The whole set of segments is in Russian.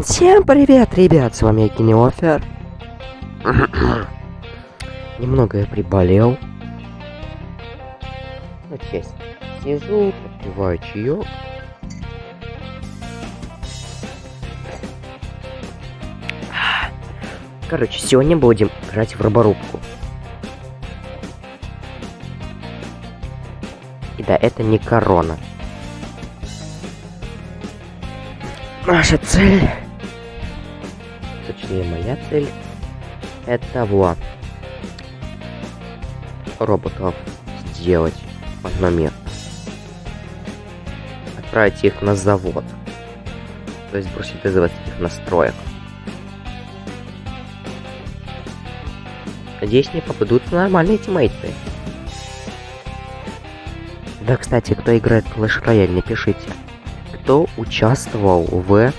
Всем привет, ребят, с вами Кинеофер. Немного я приболел. Ну, честно. Сижу, попиваю чаек. Короче, сегодня будем играть в роборубку. И да, это не корона. Наша цель, точнее моя цель, это вот роботов сделать в одно место. Отправить их на завод. То есть бросить из заводских настроек. Надеюсь, мне попадутся нормальные тиммейты. Да, кстати, кто играет в Clash Royale, напишите кто участвовал в,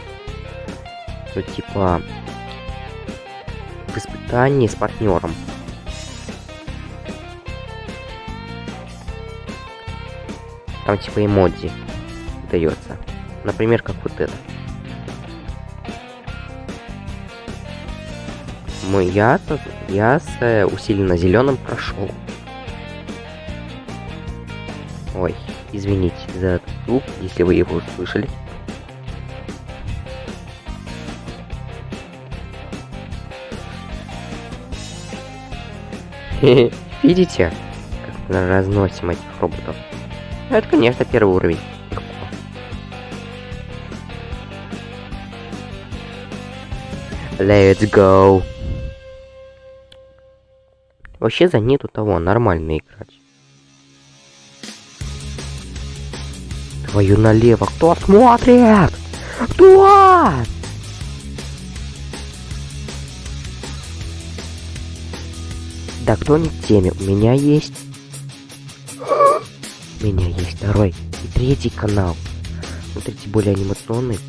ну, типа, в испытании с партнером. Там типа эмодзи дается. Например, как вот это. Мы я, я с усиленно зеленым прошел. Ой, извините за этот звук, если вы его услышали. Видите, как мы разносим этих роботов? Это, конечно, первый уровень. Let's go. Вообще за нету того, нормально играть. Твою налево. Кто смотрит? Кто? Да кто не в теме? У меня есть... У меня есть второй и третий канал. Смотрите, более анимационный.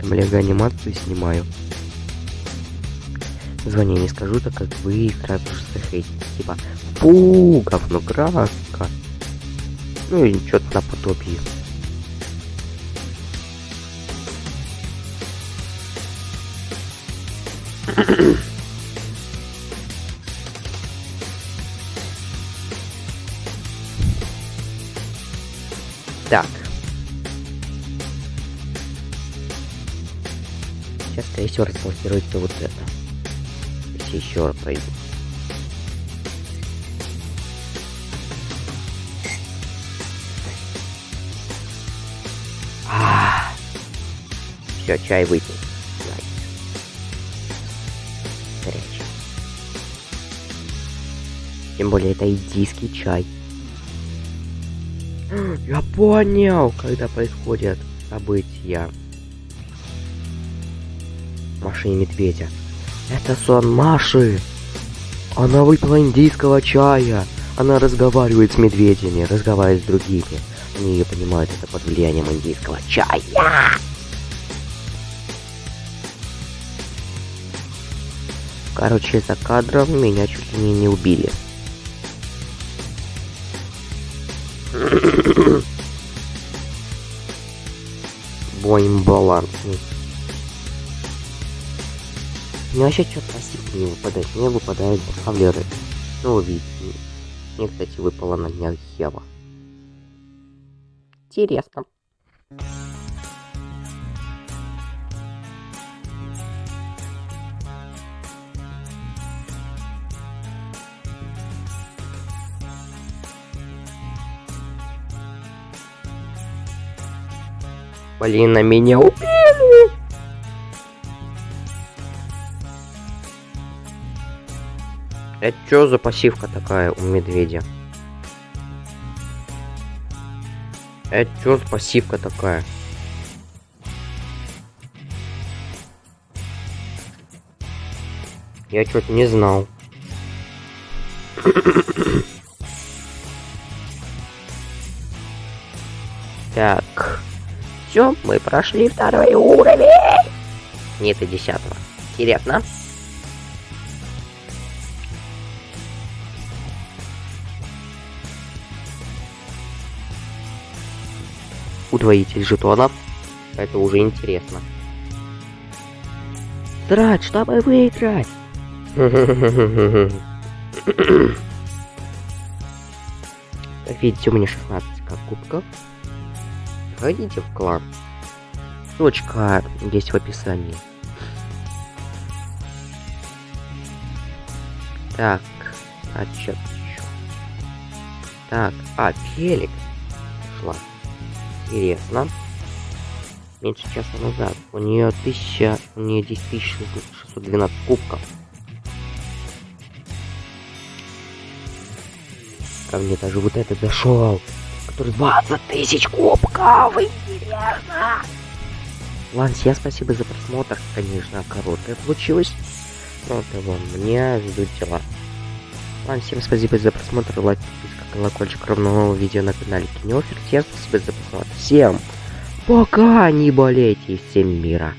Там лего анимацию снимаю. Название не скажу, так как вы же захейтите. Типа, фу, говно краска. Ну и что-то наподобие. так. Сейчас, скорее всего, разблокируется вот это. Если еще раз пойду. Все, чай выпил. Горячий. Тем более это индийский чай. Я понял, когда происходят события. Маши и медведя. Это сон Маши. Она выпила индийского чая. Она разговаривает с медведями, разговаривает с другими. Они ее понимают это под влиянием индийского чая. Короче, за кадром меня чуть ли не убили. Боим балансный. Мне вообще что-то пассивки не выпадает. Мне выпадают бравлеры. Ну, вы видите. Мне, кстати, выпала на днях Ева. Интересно. Блин, на меня убили! Это что за пассивка такая у медведя? Это что за пассивка такая? Я что-то не знал. так. Все, мы прошли второй уровень. Нет, и десятого. Интересно. Удвоитель жетонов. Это уже интересно. Драть, чтобы выиграть! Видите, у меня 16 как кубков. Ходите в клан. Ссылочка есть в описании. Так, а чё? Так, а, Феликс шла. Интересно. Меньше часа назад. У нее 1000, у нее 10 612 кубков. Ко мне даже вот этот зашел, который 20 тысяч кубков. Интересно. Ладно, всем спасибо за просмотр. Конечно, короткое получилось. Но того, мне ждут дела. Ладно, всем спасибо за просмотр, лайк, подписка, колокольчик, ровно нового видео на канале Кинофер. Всем спасибо за просмотр. Всем пока, не болейте, всем мира.